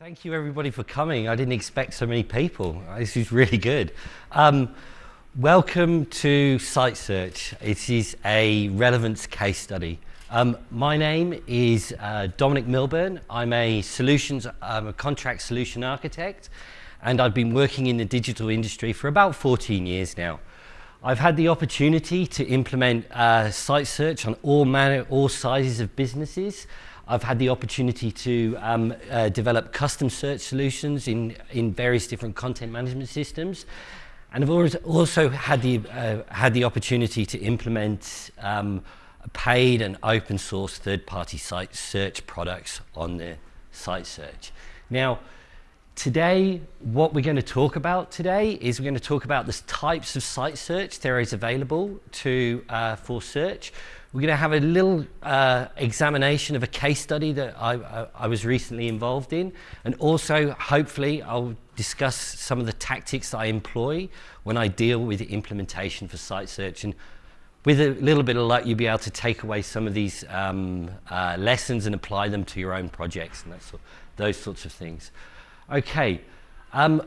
Thank you everybody for coming. I didn't expect so many people. This is really good. Um, welcome to Site Search. It is a relevance case study. Um, my name is uh, Dominic Milburn. I'm a solutions, I'm a contract solution architect, and I've been working in the digital industry for about 14 years now. I've had the opportunity to implement uh, site search on all manner, all sizes of businesses, I've had the opportunity to um, uh, develop custom search solutions in, in various different content management systems. And I've also had the, uh, had the opportunity to implement um, paid and open source third-party site search products on the site search. Now, today, what we're going to talk about today is we're going to talk about the types of site search there is available to, uh, for search. We're going to have a little uh, examination of a case study that I, I, I, was recently involved in. And also, hopefully, I'll discuss some of the tactics I employ when I deal with the implementation for site search. And with a little bit of luck, you'll be able to take away some of these um, uh, lessons and apply them to your own projects and sort, those sorts of things. Okay. Um,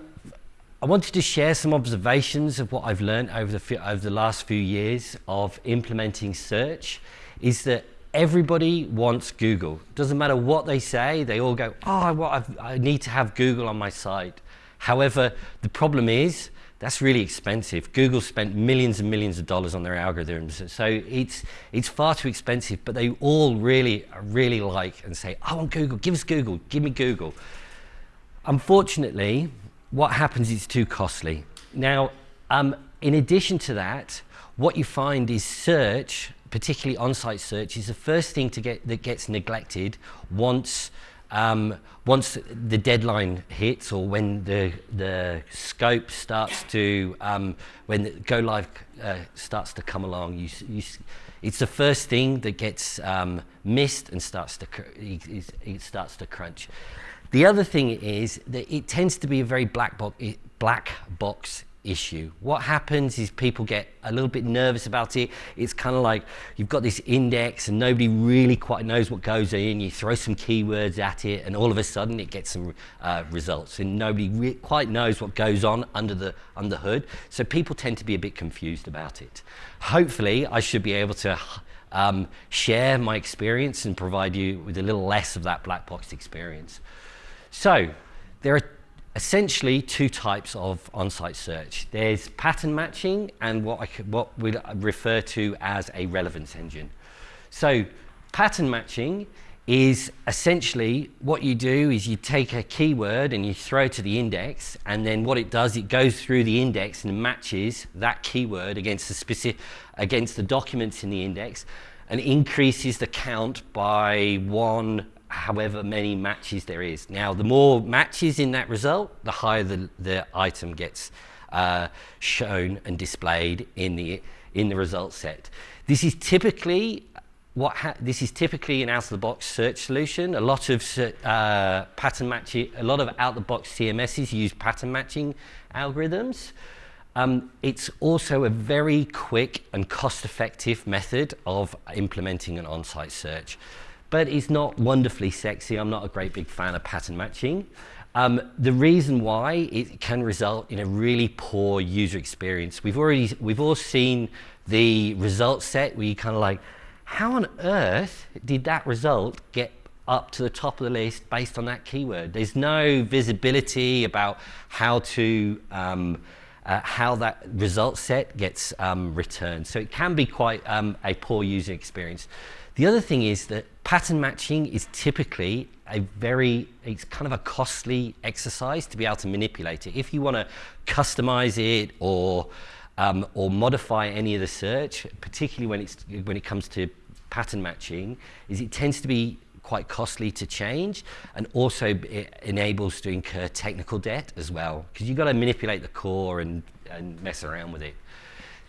I wanted to share some observations of what I've learned over the, over the last few years of implementing search is that everybody wants Google. Doesn't matter what they say, they all go, oh, well, i need to have Google on my site. However, the problem is that's really expensive. Google spent millions and millions of dollars on their algorithms. So it's, it's far too expensive, but they all really, really like and say, I want Google, give us Google, give me Google. Unfortunately, what happens is too costly. Now, um, in addition to that, what you find is search, particularly on-site search, is the first thing to get that gets neglected once um, once the deadline hits or when the the scope starts to um, when the go live uh, starts to come along, you, you, it's the first thing that gets um, missed and starts to it, it starts to crunch. The other thing is that it tends to be a very black box, black box issue. What happens is people get a little bit nervous about it. It's kind of like you've got this index and nobody really quite knows what goes in. You throw some keywords at it and all of a sudden it gets some uh, results and nobody quite knows what goes on under the, under hood. So people tend to be a bit confused about it. Hopefully I should be able to um, share my experience and provide you with a little less of that black box experience. So there are essentially two types of on-site search. There's pattern matching and what, I what we refer to as a relevance engine. So pattern matching is essentially what you do is you take a keyword and you throw it to the index and then what it does it goes through the index and matches that keyword against the specific against the documents in the index and increases the count by one however many matches there is. Now, the more matches in that result, the higher the, the item gets uh, shown and displayed in the, in the result set. This is typically what this is typically an out-of-the-box search solution. A lot of uh, pattern matching, a lot of out-the-box CMSs use pattern matching algorithms. Um, it's also a very quick and cost-effective method of implementing an on-site search but it's not wonderfully sexy. I'm not a great big fan of pattern matching. Um, the reason why it can result in a really poor user experience. We've already, we've all seen the result set where you kind of like, how on earth did that result get up to the top of the list based on that keyword? There's no visibility about how to, um, uh, how that result set gets um, returned. So it can be quite um, a poor user experience. The other thing is that pattern matching is typically a very, it's kind of a costly exercise to be able to manipulate it. If you want to customize it or, um, or modify any of the search, particularly when, it's, when it comes to pattern matching, is it tends to be quite costly to change and also it enables to incur technical debt as well because you've got to manipulate the core and, and mess around with it.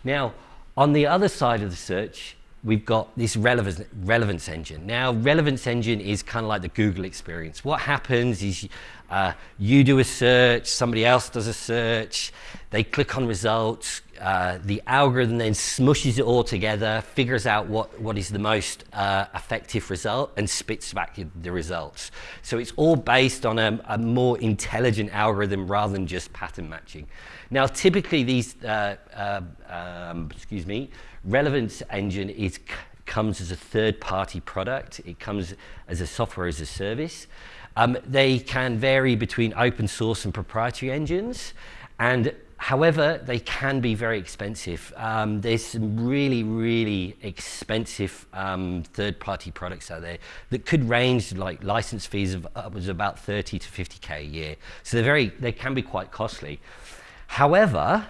Now, on the other side of the search, we've got this relevance, relevance engine. Now, relevance engine is kind of like the Google experience. What happens is uh, you do a search, somebody else does a search, they click on results, uh, the algorithm then smushes it all together, figures out what, what is the most uh, effective result and spits back the results. So it's all based on a, a, more intelligent algorithm rather than just pattern matching. Now, typically these, uh, uh um, excuse me, relevance engine is comes as a third-party product. It comes as a software as a service. Um, they can vary between open source and proprietary engines. And however, they can be very expensive. Um, there's some really, really expensive um, third-party products out there that could range like license fees of upwards of about 30 to 50k a year. So they're very, they can be quite costly. However,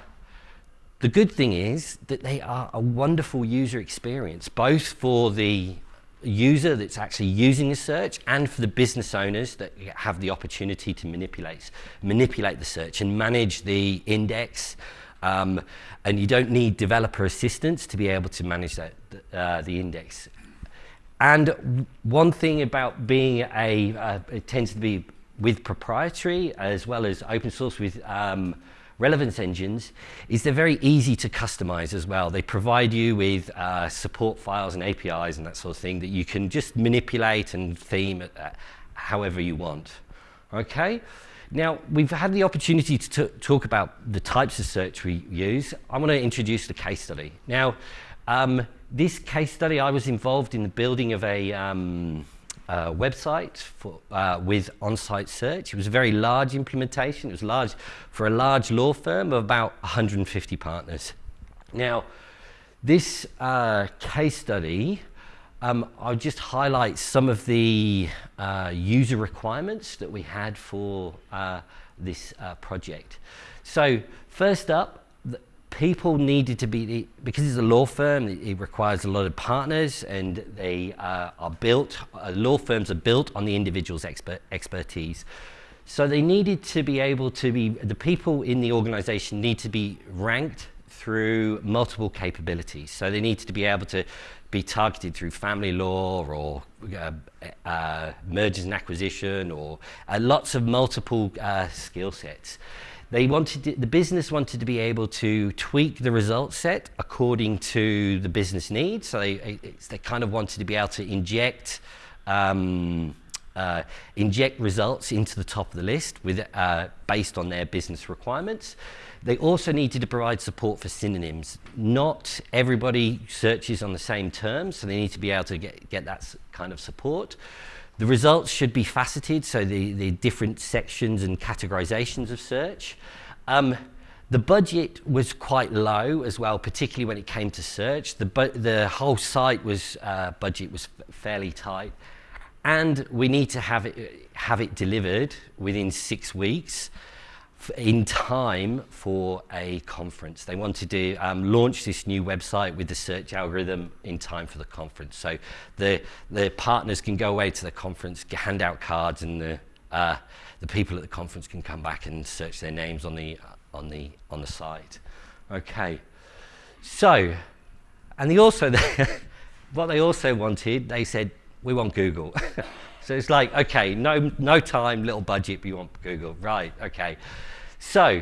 the good thing is that they are a wonderful user experience, both for the user that's actually using the search and for the business owners that have the opportunity to manipulate, manipulate the search and manage the index. Um, and you don't need developer assistance to be able to manage that, uh, the index. And one thing about being a, uh, it tends to be with proprietary as well as open source with um, relevance engines is they're very easy to customize as well. They provide you with uh, support files and APIs and that sort of thing that you can just manipulate and theme uh, however you want. Okay? Now, we've had the opportunity to talk about the types of search we use. I want to introduce the case study. Now, um, this case study, I was involved in the building of a um, uh, website for, uh, with on-site search. It was a very large implementation. It was large for a large law firm of about 150 partners. Now, this uh, case study, um, I'll just highlight some of the uh, user requirements that we had for uh, this uh, project. So first up, people needed to be, because it's a law firm, it requires a lot of partners and they uh, are built, uh, law firms are built on the individual's expert, expertise. So they needed to be able to be, the people in the organization need to be ranked through multiple capabilities. So they needed to be able to be targeted through family law or uh, uh, mergers and acquisition or uh, lots of multiple uh, skill sets. They wanted to, the business wanted to be able to tweak the result set according to the business needs. So they, they kind of wanted to be able to inject um, uh, inject results into the top of the list with, uh, based on their business requirements. They also needed to provide support for synonyms. Not everybody searches on the same terms, so they need to be able to get, get that kind of support. The results should be faceted, so the, the different sections and categorizations of search. Um, the budget was quite low as well, particularly when it came to search. The, the whole site was uh, budget was fairly tight. And we need to have it, have it delivered within six weeks in time for a conference. They wanted to um, launch this new website with the search algorithm in time for the conference. So the, the partners can go away to the conference, hand out cards, and the, uh, the people at the conference can come back and search their names on the, uh, on the, on the site. Okay. So, and they also, what they also wanted, they said, we want Google. so it's like, okay, no, no time, little budget, but you want Google. Right, okay. So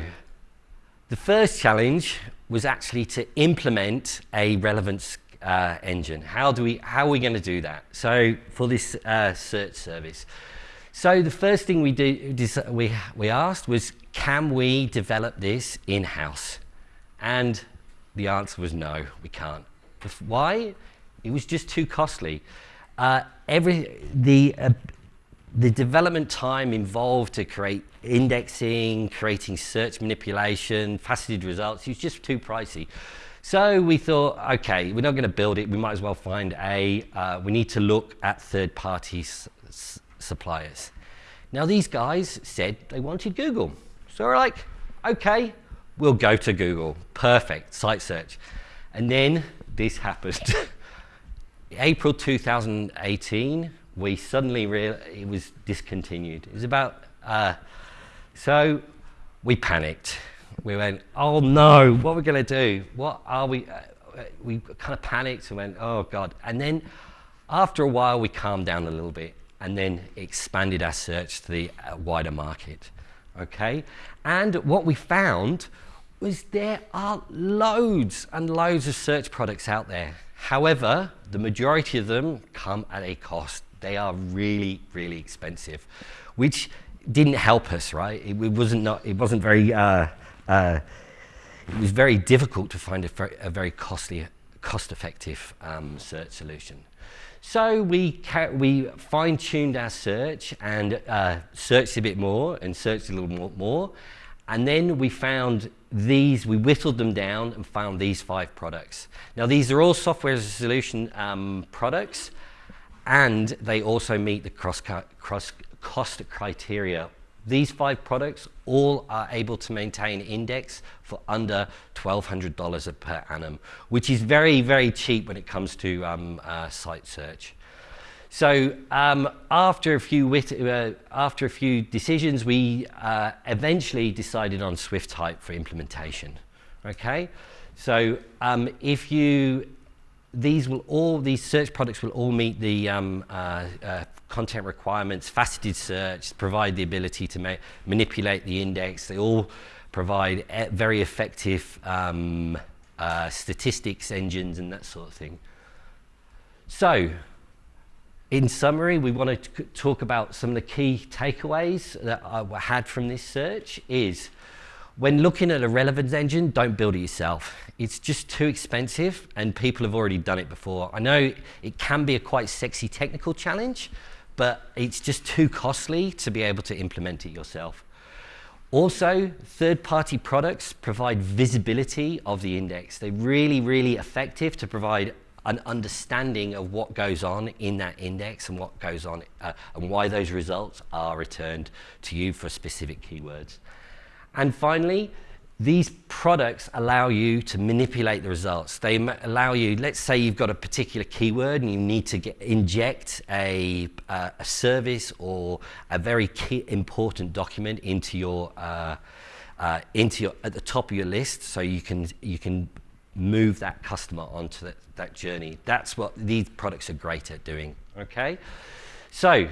the first challenge was actually to implement a relevance uh, engine. How, do we, how are we going to do that? So for this uh, search service. So the first thing we, do, we, we asked was, can we develop this in-house? And the answer was no, we can't. Why? It was just too costly. Uh, every, the, uh, the development time involved to create indexing, creating search manipulation, faceted results, was just too pricey. So we thought, okay, we're not going to build it. We might as well find a, uh, we need to look at third-party suppliers. Now these guys said they wanted Google. So we're like, okay, we'll go to Google. Perfect, site search. And then this happened. April 2018, we suddenly realized it was discontinued. It was about, uh, so we panicked. We went, oh no, what are we going to do? What are we, uh, we kind of panicked and went, oh God. And then after a while, we calmed down a little bit and then expanded our search to the uh, wider market. Okay? And what we found was there are loads and loads of search products out there. However, the majority of them come at a cost. They are really, really expensive, which didn't help us, right? It, it wasn't not, it wasn't very, uh, uh, it was very difficult to find a, very, a very costly, cost-effective um, search solution. So we, we fine-tuned our search and uh, searched a bit more and searched a little more, more. And then we found these, we whittled them down and found these five products. Now these are all software as a solution um, products and they also meet the cross, cross cost criteria. These five products all are able to maintain index for under $1,200 per annum, which is very, very cheap when it comes to um, uh, site search. So um, after, a few uh, after a few decisions, we uh, eventually decided on Swiftype for implementation. Okay, so um, if you these will all these search products will all meet the um, uh, uh, content requirements, faceted search, provide the ability to ma manipulate the index. They all provide e very effective um, uh, statistics engines and that sort of thing. So, in summary, we want to talk about some of the key takeaways that I had from this search is when looking at a relevance engine, don't build it yourself. It's just too expensive and people have already done it before. I know it can be a quite sexy technical challenge, but it's just too costly to be able to implement it yourself. Also, third-party products provide visibility of the index. They're really, really effective to provide an understanding of what goes on in that index and what goes on uh, and why those results are returned to you for specific keywords. And finally, these products allow you to manipulate the results. They allow you, let's say you've got a particular keyword and you need to get, inject a, uh, a service or a very key important document into your, uh, uh, into your, at the top of your list so you can, you can move that customer onto that, that journey. That's what these products are great at doing, okay? So,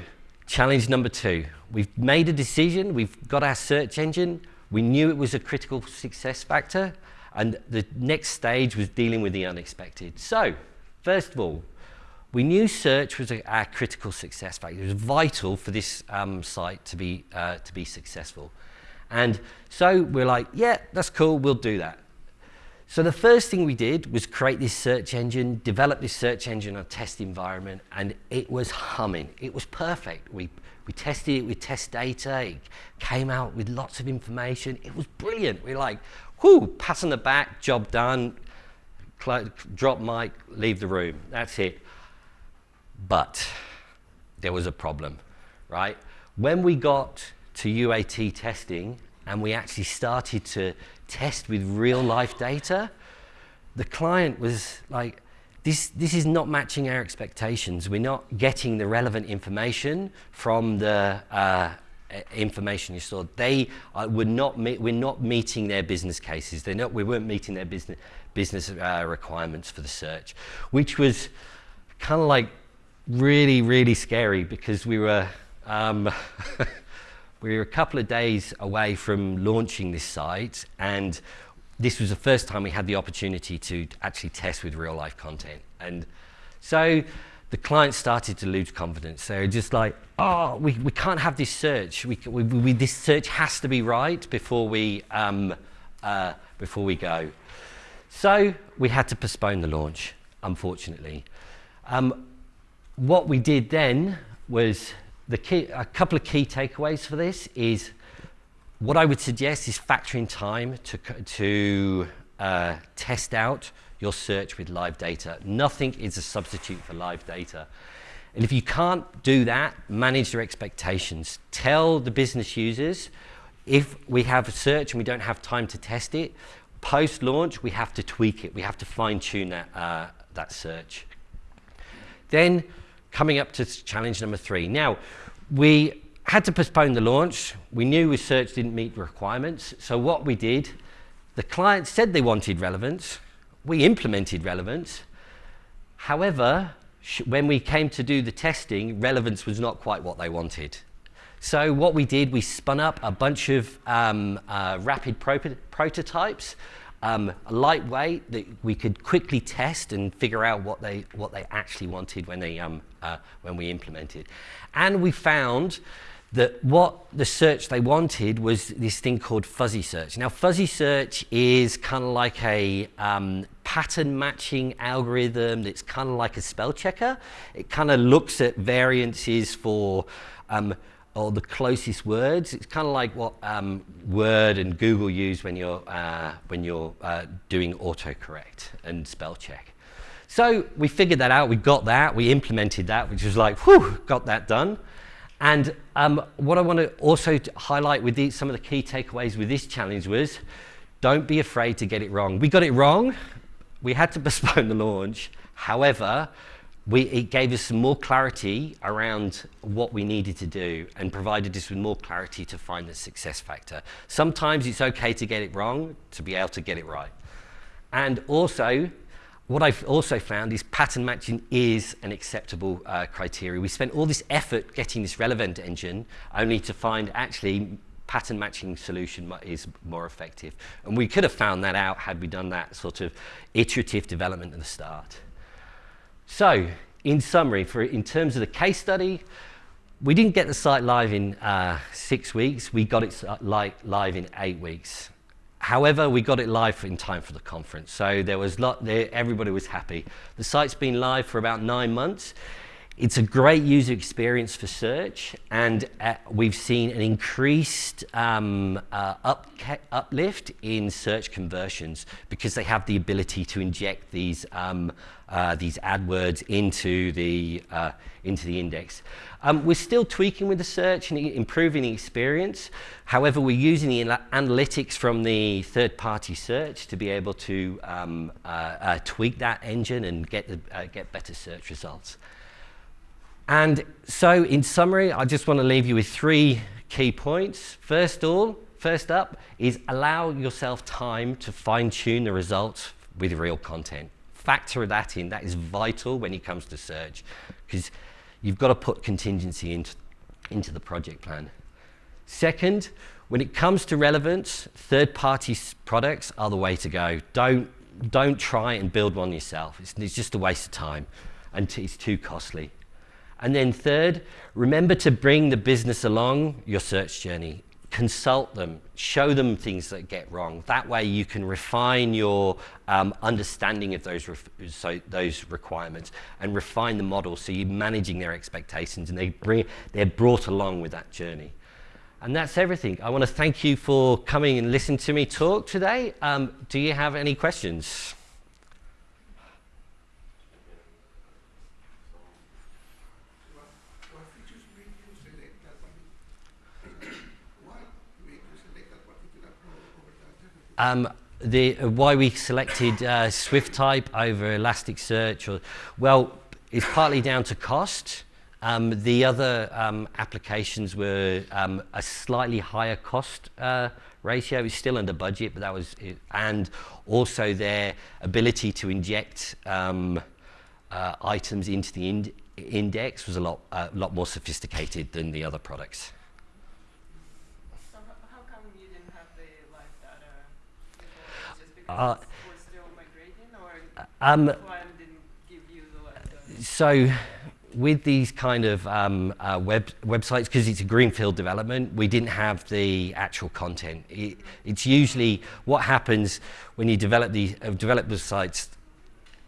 challenge number two. We've made a decision, we've got our search engine, we knew it was a critical success factor, and the next stage was dealing with the unexpected. So, first of all, we knew search was a, our critical success factor. It was vital for this um, site to be, uh, to be successful. And so we're like, yeah, that's cool, we'll do that. So the first thing we did was create this search engine, develop this search engine on test environment, and it was humming. It was perfect. We we tested it with test data. It came out with lots of information. It was brilliant. We like, whoo, pass on the back, job done, drop mic, leave the room. That's it. But there was a problem, right? When we got to UAT testing and we actually started to test with real life data, the client was like, this, this is not matching our expectations. We're not getting the relevant information from the uh, information you stored. They uh, were not we're not meeting their business cases. They're not, we weren't meeting their business, business uh, requirements for the search, which was kind of like really, really scary because we were, um, we were a couple of days away from launching this site and this was the first time we had the opportunity to actually test with real life content. And so the client started to lose confidence. They were just like, oh, we, we can't have this search. We, we, we this search has to be right before we, um, uh, before we go. So we had to postpone the launch, unfortunately. Um, what we did then was the key, a couple of key takeaways for this is what I would suggest is factoring time to, to uh, test out your search with live data. Nothing is a substitute for live data. And if you can't do that, manage your expectations. Tell the business users, if we have a search and we don't have time to test it, post-launch, we have to tweak it. We have to fine-tune that, uh, that search. Then, coming up to challenge number three. Now, we had to postpone the launch. We knew research didn't meet requirements. So what we did, the client said they wanted relevance. We implemented relevance. However, when we came to do the testing, relevance was not quite what they wanted. So what we did, we spun up a bunch of um, uh, rapid pro prototypes, um, lightweight that we could quickly test and figure out what they what they actually wanted when they um, uh, when we implemented, and we found that what the search they wanted was this thing called fuzzy search. Now, fuzzy search is kind of like a um, pattern matching algorithm that's kind of like a spell checker. It kind of looks at variances for um, or the closest words. It's kind of like what um, Word and Google use when you're, uh, when you're uh, doing autocorrect and spell check. So we figured that out, we got that, we implemented that, which was like, whew, got that done. And um, what I want to also highlight with these, some of the key takeaways with this challenge was, don't be afraid to get it wrong. We got it wrong. We had to postpone the launch. However, we, it gave us some more clarity around what we needed to do and provided us with more clarity to find the success factor. Sometimes it's okay to get it wrong to be able to get it right. And also, what I've also found is pattern matching is an acceptable uh, criteria. We spent all this effort getting this relevant engine only to find actually pattern matching solution is more effective. And we could have found that out had we done that sort of iterative development at the start. So, in summary, for in terms of the case study, we didn't get the site live in uh, six weeks. We got it uh, live in eight weeks. However, we got it live in time for the conference, so there was lot there, everybody was happy. The site's been live for about nine months. It's a great user experience for search, and uh, we've seen an increased um, uh, up, uplift in search conversions because they have the ability to inject these um, uh, these AdWords into the, uh, into the index. Um, we're still tweaking with the search and improving the experience. However, we're using the analytics from the third-party search to be able to um, uh, uh tweak that engine and get, the, get better search results. And so, in summary, I just want to leave you with three key points. First all, first up is allow yourself time to fine-tune the results with real content factor that in. That is vital when it comes to search because you've got to put contingency into, into the project plan. Second, when it comes to relevance, third-party products are the way to go. Don't, don't try and build one yourself. It's, it's just a waste of time and it's too costly. And then third, remember to bring the business along your search journey consult them, show them things that get wrong. That way you can refine your um, understanding of those, so those requirements and refine the model so you're managing their expectations and they bring, they're brought along with that journey. And that's everything. I want to thank you for coming and listening to me talk today. Um, do you have any questions? Um, the, uh, why we selected uh, Swiftype over Elasticsearch, or, well, it's partly down to cost. Um, the other um, applications were um, a slightly higher cost uh, ratio. It's still under budget, but that was, it, and also their ability to inject um, uh, items into the ind index was a lot, uh, lot more sophisticated than the other products. Uh, um, so with these kind of um, uh, web websites, because it's a greenfield development, we didn't have the actual content. It, it's usually what happens when you develop the uh, develop the sites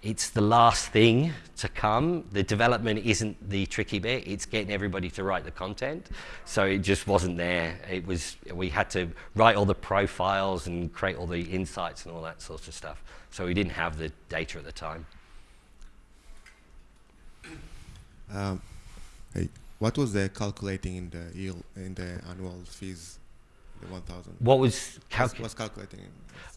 it's the last thing to come. The development isn't the tricky bit. It's getting everybody to write the content. So it just wasn't there. It was, we had to write all the profiles and create all the insights and all that sort of stuff. So we didn't have the data at the time. Um, hey, what was the calculating in the yield, in the annual fees, the 1,000? What was, calculating? was calculating?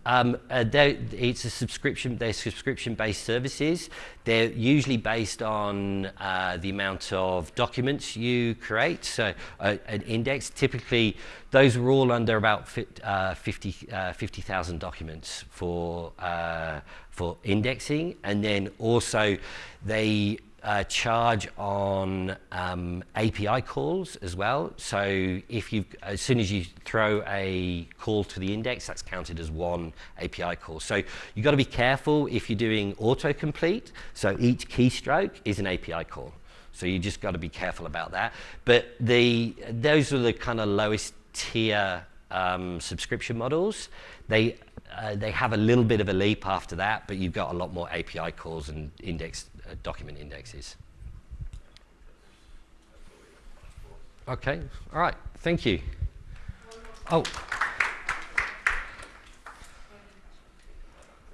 Um, uh, it's a subscription, they're subscription-based services. They're usually based on uh, the amount of documents you create, so uh, an index. Typically, those were all under about uh, 50,000 uh, 50, documents for, uh, for indexing. And then also, they uh, charge on um, API calls as well. So if you, as soon as you throw a call to the index, that's counted as one API call. So you've got to be careful if you're doing autocomplete. So each keystroke is an API call. So you just got to be careful about that. But the those are the kind of lowest tier um, subscription models. They uh, they have a little bit of a leap after that, but you've got a lot more API calls and index document indexes. Okay, all right, thank you. Oh.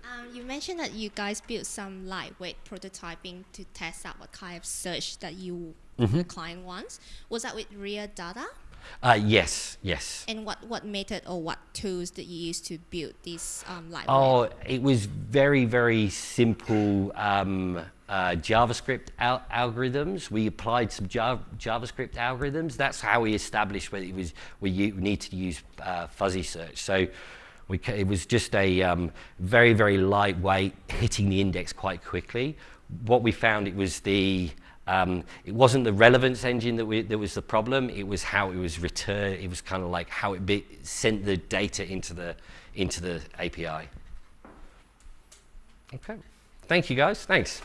Um, you mentioned that you guys built some lightweight prototyping to test out what kind of search that you the client wants. Was that with real data? Uh, yes, yes. And what, what method or what tools did you use to build this um, lightweight? Oh, it was very, very simple um, uh, JavaScript al algorithms. We applied some Java JavaScript algorithms. That's how we established whether it was we need to use uh, fuzzy search. So we it was just a um, very, very lightweight, hitting the index quite quickly. What we found it was the um, it wasn't the relevance engine that, we, that was the problem. It was how it was returned. It was kind of like how it be, sent the data into the into the API. Okay. Thank you, guys. Thanks.